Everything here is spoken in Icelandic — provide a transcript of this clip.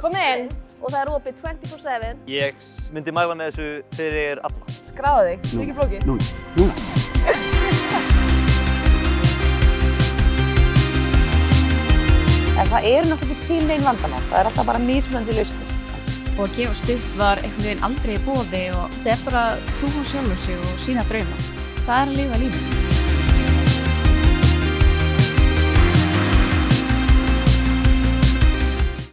Komið inn og það er opið 24-7. Ég s- myndi mæla með þessu fyrir alla. Skráða þig, þetta er ekki flókið. Núna, núna. En það eru náttúrulega ekki til neinn vandamál, það er alltaf bara mismöndi lausnir. og að gefast upp var einhvern veginn aldrei í bóði og þetta er bara trú á sjálfur sig og sína drauma. Það er að lifa lífið.